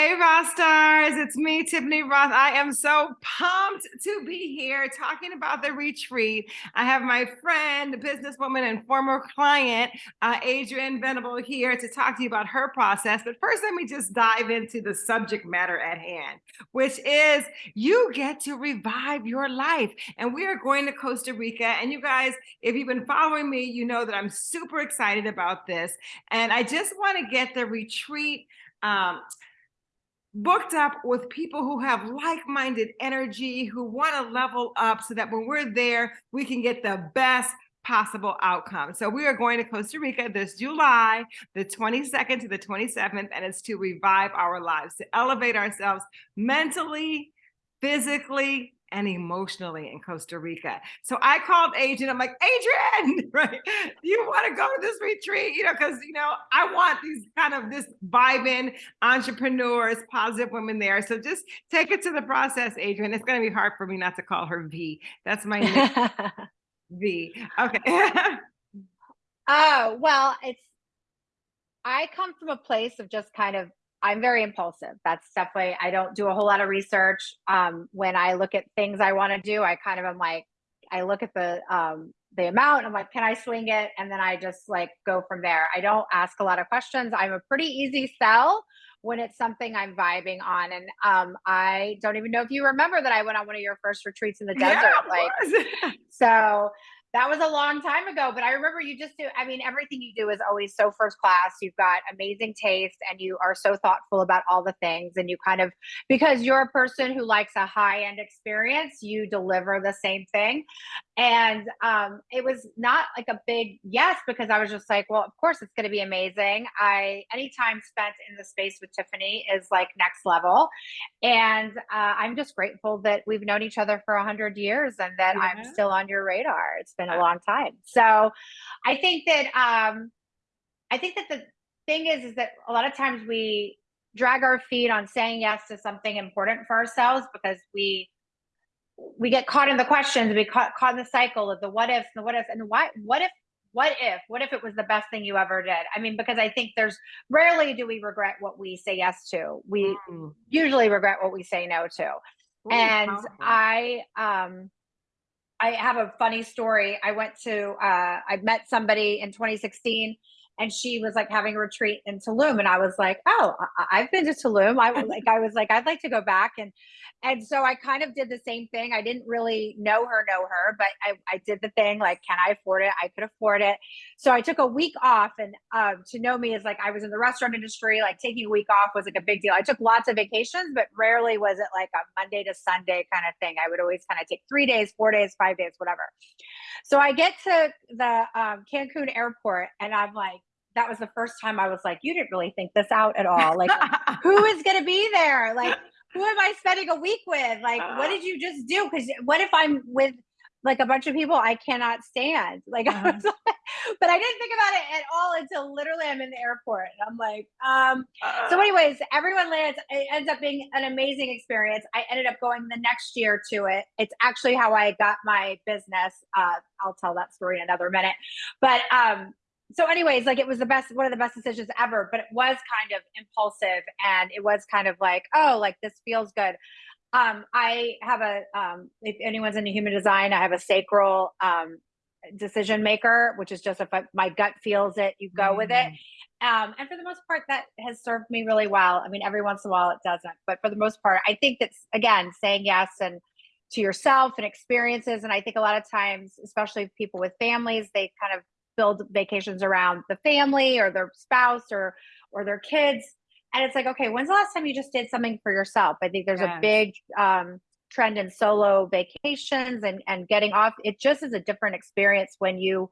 Hey, Roth Stars, it's me, Tiffany Roth. I am so pumped to be here talking about the retreat. I have my friend, businesswoman, and former client, uh, Adrienne Venable, here to talk to you about her process. But first, let me just dive into the subject matter at hand, which is you get to revive your life. And we are going to Costa Rica. And you guys, if you've been following me, you know that I'm super excited about this. And I just want to get the retreat. Um, booked up with people who have like-minded energy, who want to level up so that when we're there, we can get the best possible outcome. So we are going to Costa Rica this July, the 22nd to the 27th, and it's to revive our lives, to elevate ourselves mentally, physically, and emotionally in Costa Rica. So I called Adrienne. I'm like, Adrienne, right? You want to go to this retreat? You know, because you know, I want these kind of this vibing entrepreneurs, positive women there. So just take it to the process, Adrienne. It's going to be hard for me not to call her V. That's my name. V. Okay. oh well, it's. I come from a place of just kind of I'm very impulsive. That's definitely, I don't do a whole lot of research. Um, when I look at things I want to do, I kind of am like, I look at the, um, the amount, I'm like, can I swing it? And then I just like go from there. I don't ask a lot of questions. I'm a pretty easy sell when it's something I'm vibing on. And um, I don't even know if you remember that I went on one of your first retreats in the desert. Yeah, like, so that was a long time ago, but I remember you just do, I mean, everything you do is always so first class. You've got amazing taste and you are so thoughtful about all the things. And you kind of, because you're a person who likes a high end experience, you deliver the same thing. And um, it was not like a big yes, because I was just like, well, of course it's going to be amazing. I, any time spent in the space with Tiffany is like next level. And uh, I'm just grateful that we've known each other for a hundred years and that yeah. I'm still on your radar. It's been a long time. So I think that um, I think that the thing is is that a lot of times we drag our feet on saying yes to something important for ourselves because we we get caught in the questions, we caught caught in the cycle of the what ifs and the what ifs and why what if what if what if it was the best thing you ever did? I mean because i think there's rarely do we regret what we say yes to. We mm. usually regret what we say no to. Ooh, and i um I have a funny story. I went to, uh, I met somebody in 2016 and she was like having a retreat in Tulum. And I was like, oh, I- have been to Tulum. I was like, I was like, I'd like to go back. And and so I kind of did the same thing. I didn't really know her, know her, but I, I did the thing like, can I afford it? I could afford it. So I took a week off. And um, to know me is like, I was in the restaurant industry, like taking a week off was like a big deal. I took lots of vacations, but rarely was it like a Monday to Sunday kind of thing. I would always kind of take three days, four days, five days, whatever. So I get to the um, Cancun airport and I'm like, that was the first time I was like, you didn't really think this out at all. Like, who is going to be there? Like, who am I spending a week with? Like, what did you just do? Because what if I'm with like a bunch of people I cannot stand? Like, I was like, but I didn't think about it at all until literally I'm in the airport. And I'm like, um, so anyways, everyone lands, it ends up being an amazing experience. I ended up going the next year to it. It's actually how I got my business. Uh, I'll tell that story in another minute. But um, so anyways like it was the best one of the best decisions ever but it was kind of impulsive and it was kind of like oh like this feels good um i have a um if anyone's into human design i have a sacral um decision maker which is just if I, my gut feels it you go mm. with it mm. um and for the most part that has served me really well i mean every once in a while it doesn't but for the most part i think that's again saying yes and to yourself and experiences and i think a lot of times especially people with families they kind of build vacations around the family or their spouse or or their kids. And it's like okay when's the last time you just did something for yourself? I think there's a big um, trend in solo vacations and and getting off. It just is a different experience when you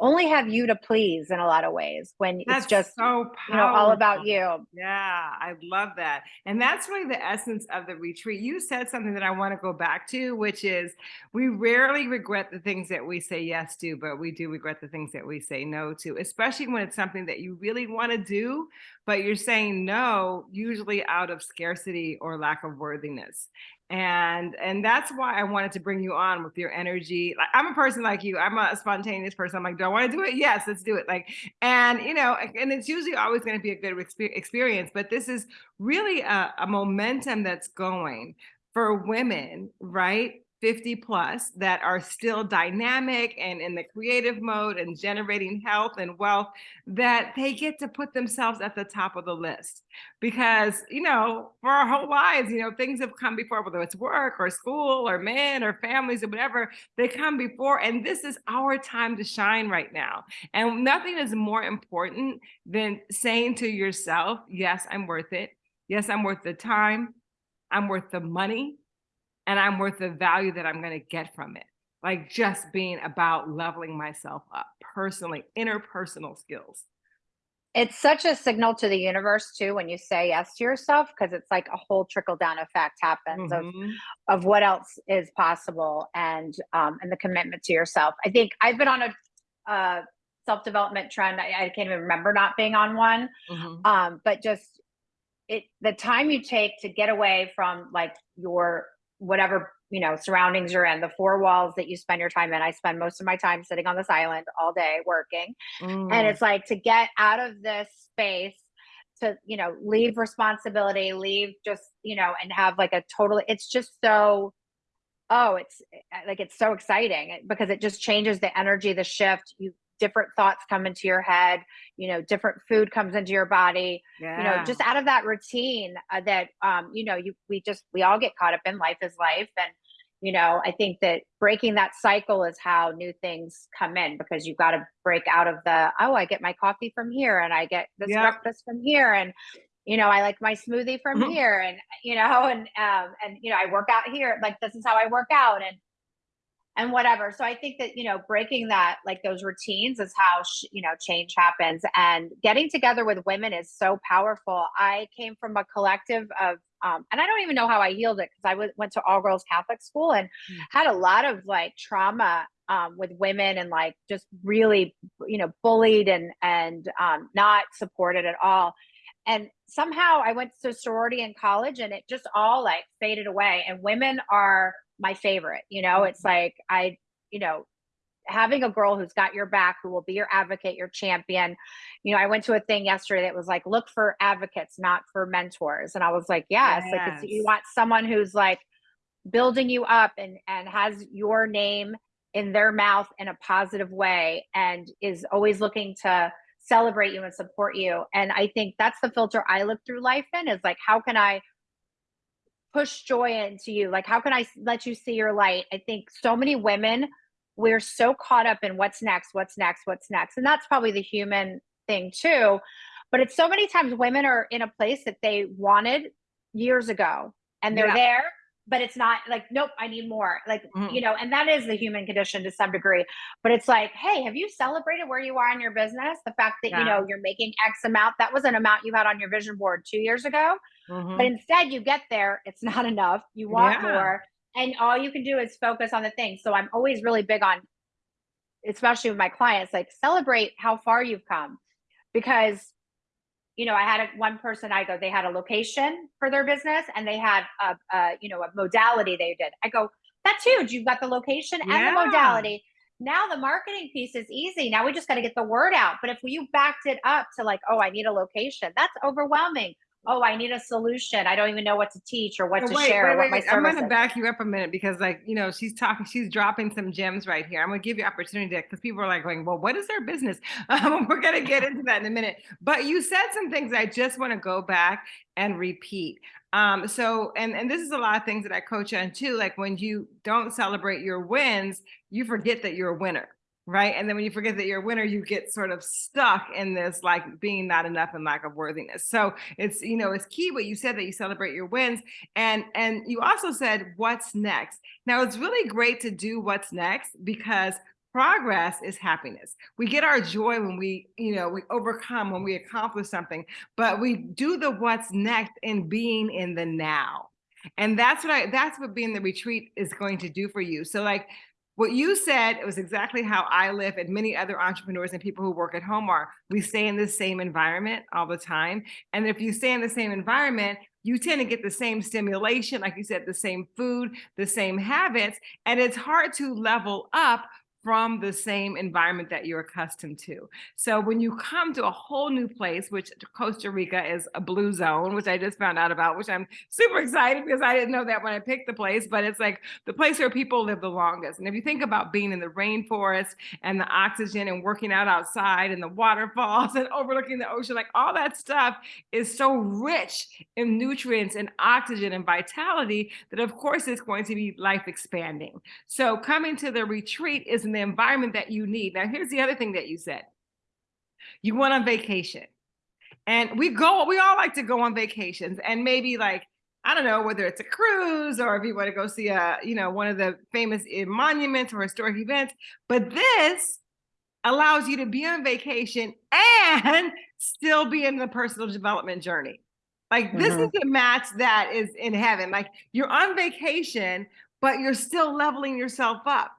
only have you to please in a lot of ways when that's it's just so you know all about you. Yeah i love that. And that's really the essence of the retreat. You said something that i want to go back to which is we rarely regret the things that we say yes to but we do regret the things that we say no to especially when it's something that you really want to do but you're saying no usually out of scarcity or lack of worthiness And and that's why I wanted to bring you on with your energy. Like I'm a person like you. I'm a spontaneous person. I'm like, do I want to do it? Yes, let's do it. Like, and you know, and it's usually always going to be a good experience. But this is really a, a momentum that's going for women, right? 50 plus that are still dynamic and in the creative mode and generating health and wealth that they get to put themselves at the top of the list. Because you know for our whole lives you know things have come before whether it's work or school or men or families or whatever they come before and this is our time to shine right now. And nothing is more important than saying to yourself yes i'm worth it. Yes i'm worth the time. I'm worth the money and I'm worth the value that I'm going to get from it. Like just being about leveling myself up personally, interpersonal skills. It's such a signal to the universe too when you say yes to yourself because it's like a whole trickle down effect happens of Mhm. of what else is possible and um and the commitment to yourself. I think I've been on a uh self development trend. I, I can't even remember not being on one. Mhm. Um, but just it the time you take to get away from like your whatever you know surroundings you're in the four walls that you spend your time in. I spend most of my time sitting on this island all day working. And Mm. it's like to get out of this space to you know leave responsibility leave just you know and have like a total it's just so oh it's like it's so exciting because it just changes the energy the shift. You different thoughts come into your head you know different food comes into your body you know just out of that routine uh, that um you know you we just we all get caught up in life is life and you know i think that breaking that cycle is how new things come in because you've got to break out of the oh i get my coffee from here and i get this Yep. breakfast from here and you know i like my smoothie from Mhm. here and you know and um and you know i work out here like this is how i work out and and whatever. So I think that, you know, breaking that, like those routines is how, sh- you know, change happens. And getting together with women is so powerful. I came from a collective of, um, and I don't even know how I healed it because I went to all girls Catholic school and Mm. had a lot of like trauma um, with women and like just really, you know, bullied and, and um, not supported at all. And somehow I went to sorority in college and it just all like faded away. And women are my favorite. You know, it's mm-hmm. like I, you know, having a girl who's got your back, who will be your advocate, your champion. You know, I went to a thing yesterday that was like, look for advocates, not for mentors. And I was like, yes, like it's, you want someone who's like building you up and and has your name in their mouth in a positive way and is always looking to celebrate you and support you. And I think that's the filter I look through life in is like, how can I push joy into you? Like, how can I let you see your light? I think so many women, we're so caught up in what's next, what's next, what's next. And that's probably the human thing too. But it's so many times women are in a place that they wanted years ago and they're Yeah. there, but it's not like, nope, I need more. Like, Mhm. you know, and that is the human condition to some degree. But it's like, hey, have you celebrated where you are in your business? The fact that, you know, you're making X amount, that was an amount you had on your vision board two years ago. But Mhm. instead, you get there, it's not enough. You want Yeah. more. And all you can do is focus on the thing. So I'm always really big on, especially with my clients, like celebrate how far you've come. Because, you know, I had a, one person, I go, they had a location for their business and they had a, a, you know, a modality they did. I go, that's huge. You've got the location and the modality. Now the marketing piece is easy. Now we just got to get the word out. But if you backed it up to like, oh, I need a location, that's overwhelming. Oh, I need a solution. I don't even know what to teach or what to wait, share, wait, wait. I'm gonna back you up a minute because, like, you know, she's talking, she's dropping some gems right here. I'm gonna give you opportunity to because people are like going, "Well, what is their business?" Um, we're gonna get into that in a minute. But you said some things I just want to go back and repeat. Um, so, and and this is a lot of things that I coach on too. Like when you don't celebrate your wins, you forget that you're a winner. Right. And then when you forget that you're a winner, you get sort of stuck in this like being not enough and lack of worthiness. So it's, you know, it's key what you said that you celebrate your wins. And and you also said what's next. Now it's really great to do what's next because progress is happiness. We get our joy when we, you know, we overcome when we accomplish something, but we do the what's next in being in the now. And that's what I that's what being the retreat is going to do for you. So like what you said it was exactly how I live and many other entrepreneurs and people who work at home are. We stay in the same environment all the time. And if you stay in the same environment, you tend to get the same stimulation, like you said, the same food, the same habits, and it's hard to level up from the same environment that you're accustomed to. So when you come to a whole new place, which Costa Rica is a blue zone, which I just found out about, which I'm super excited because I didn't know that when I picked the place, but it's like the place where people live the longest. And if you think about being in the rainforest and the oxygen and working out outside and the waterfalls and overlooking the ocean, like all that stuff is so rich in nutrients and oxygen and vitality that of course it's going to be life expanding. So coming to the retreat is in the environment that you need. Now, here's the other thing that you said. You went on vacation. And we go, we all like to go on vacations and maybe like, I don't know, whether it's a cruise or if you want to go see a, you know, one of the famous eh, monuments or historic events. But this allows you to be on vacation and still be in the personal development journey. Like this Mhm. is a match that is in heaven. Like you're on vacation, but you're still leveling yourself up.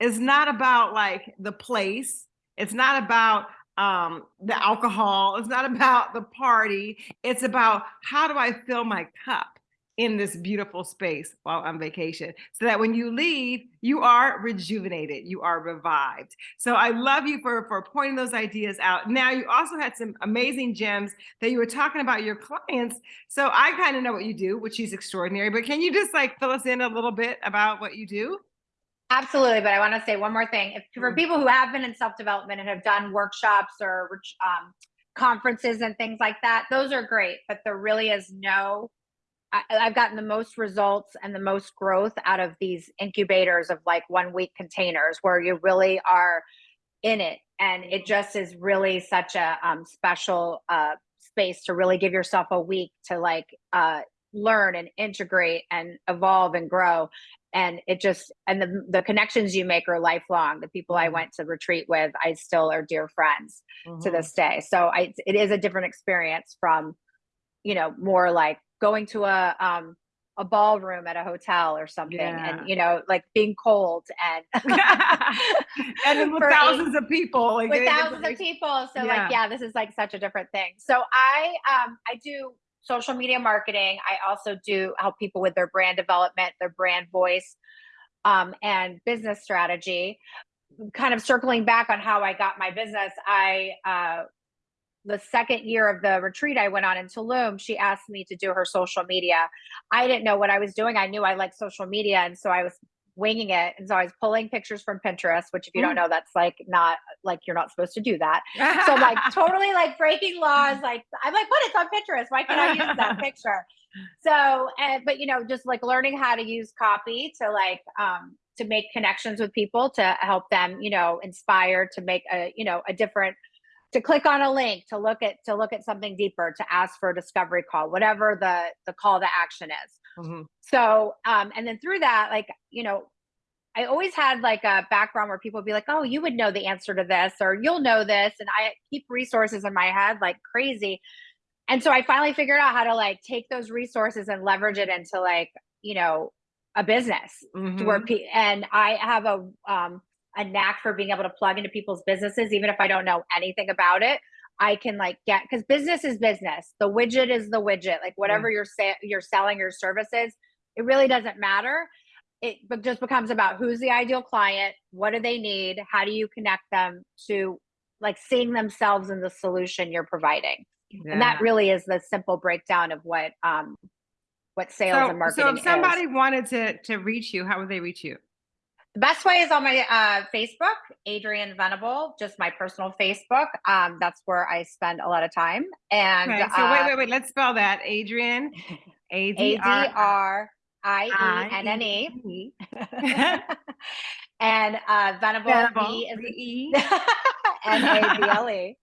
It's not about like the place. It's not about um the alcohol. It's not about the party. It's about how do I fill my cup in this beautiful space while on vacation so that when you leave, you are rejuvenated, you are revived. So I love you for, for pointing those ideas out. Now you also had some amazing gems that you were talking about your clients. So I kind of know what you do, which is extraordinary, but can you just like fill us in a little bit about what you do? Absolutely, but I want to say one more thing. If for Mm. people who have been in self-development and have done workshops or um, conferences and things like that, those are great. But there really is no. I, I've gotten the most results and the most growth out of these incubators of like one week containers where you really are in it, and it just is really such a um, special uh, space to really give yourself a week to like uh, learn and integrate and evolve and grow and it just and the the connections you make are lifelong the people i Mhm. went to retreat with i still are dear friends to Mhm. this day so i it is a different experience from you know more like going to a um a ballroom at a hotel or something Yeah. and you know like being cold and and with for eight- thousands of people, like with thousands of people. So Yeah. like, yeah, this is like such a different thing. So I um I do social media marketing. I also do help people with their brand development, their brand voice, um, and business strategy. Kind of circling back on how I got my business, I uh the second year of the retreat I went on in Tulum, she asked me to do her social media. I didn't know what I was doing. I knew I liked social media, and so I was winging it. And so I was pulling pictures from Pinterest, which if you don't Mm. know, that's like not like you're not supposed to do that. So I'm like totally like breaking laws. Like I'm like, what? It's on Pinterest. Why can't I use that picture? So, and but you know, just like learning how to use copy to like um to make connections with people to help them, you know, inspire to make a you know a different to click on a link to look at to look at something deeper to ask for a discovery call whatever the the call to action is Mhm. so um and then through that like you know i always had like a background where people would be like oh you would know the answer to this or you'll know this and i keep resources in my head like crazy. And so i finally figured out how to like take those resources and leverage it into like you know a business to where pe- and i have a um a knack for being able to plug into people's businesses even if i don't know anything about it i can like get because business is business. The widget is the widget. Like whatever you're sa- you're selling your services it really doesn't matter. It but just becomes about who's the ideal client what do they need how do you connect them to like seeing themselves in the solution you're providing. And that really is the simple breakdown of what um what sales so, and marketing so if somebody is. wanted to to reach you, how would they reach you? The best way is on my uh, Facebook, Adrienne Venable, just my personal Facebook. Um, that's where I spend a lot of time. And Okay, so uh, wait, wait, wait. Let's spell that. Adrienne, A D R I E N N E. And uh, Venable, Venable, V is V E N A B L E.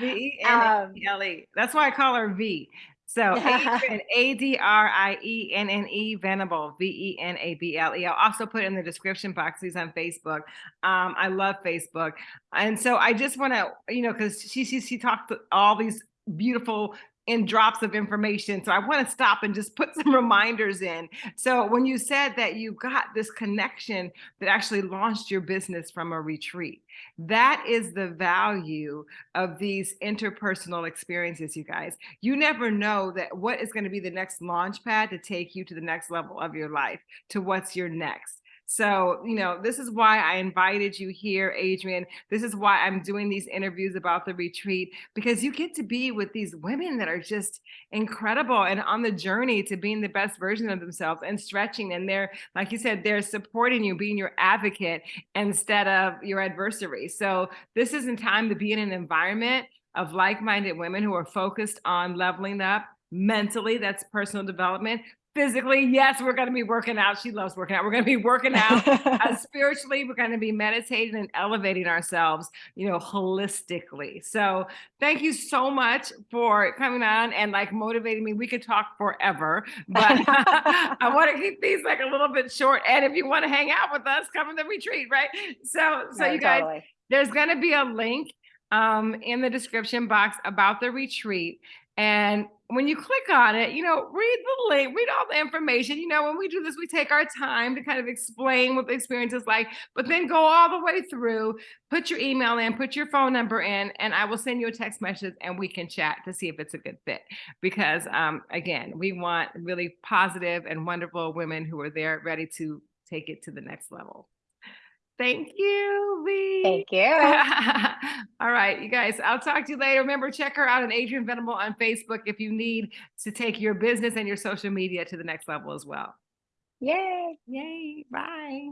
V E N A Um, B L E. That's why I call her V. So A D R I E N N E Venable, V E N A B L E. I'll also put in the description box. He's on Facebook. Um, I love Facebook, and so I just want to, you know, because she she she talked all these beautiful in drops of information. So I want to stop and just put some reminders in. So when you said that you got this connection that actually launched your business from a retreat, that is the value of these interpersonal experiences, you guys. You never know that what is going to be the next launch pad to take you to the next level of your life, to what's your next. So, you know, this is why I invited you here, Adrienne. This is why I'm doing these interviews about the retreat, because you get to be with these women that are just incredible and on the journey to being the best version of themselves and stretching. And they're, like you said, they're supporting you, being your advocate instead of your adversary. So this isn't time to be in an environment of like-minded women who are focused on leveling up mentally, that's personal development, physically, yes, we're going to be working out. She loves working out. We're going to be working out. uh, spiritually, we're going to be meditating and elevating ourselves, you know, holistically. So thank you so much for coming on and like motivating me. We could talk forever, but I want to keep these like a little bit short. And if you want to hang out with us, come to the retreat, right? So, so No, you guys, totally. there's going to be a link um, in the description box about the retreat. And when you click on it, you know, read the link, read all the information. You know, when we do this, we take our time to kind of explain what the experience is like, but then go all the way through, put your email in, put your phone number in, and I will send you a text message and we can chat to see if it's a good fit. Because um, again, we want really positive and wonderful women who are there ready to take it to the next level. Thank you, Lee. Thank you. All right, you guys, I'll talk to you later. Remember, check her out on Adrienne Venable on Facebook if you need to take your business and your social media to the next level as well. Yay. Yay, bye.